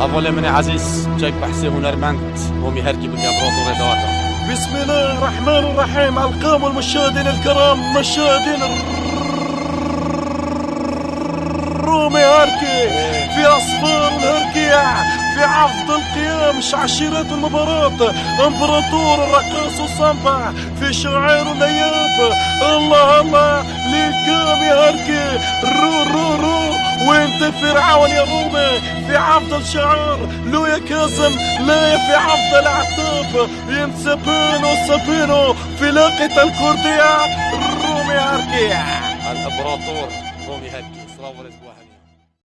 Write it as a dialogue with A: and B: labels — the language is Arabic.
A: Avole من عزيز جاك بحسي هنرمند ومي هركي بالجبروت وريدواتا
B: بسم الله الرحمن الرحيم. القام المشاهدين الكرام مشاهدين الرومي هاركي في أصفار الهركيع في عفض القيام عشيرات المباراة إمبراطور الرقاص وصنبع في شعير الاياب الله الله للقام يا هركي رو رو رو وانت فرعون يا رومي في عفض الشعار لو يا كازم لا في عفض العتاب. ينسبينو سبينو في لاقة الكردية. الرومي هركي
A: الأمبراطور رومي هركي صراحة الأسبوع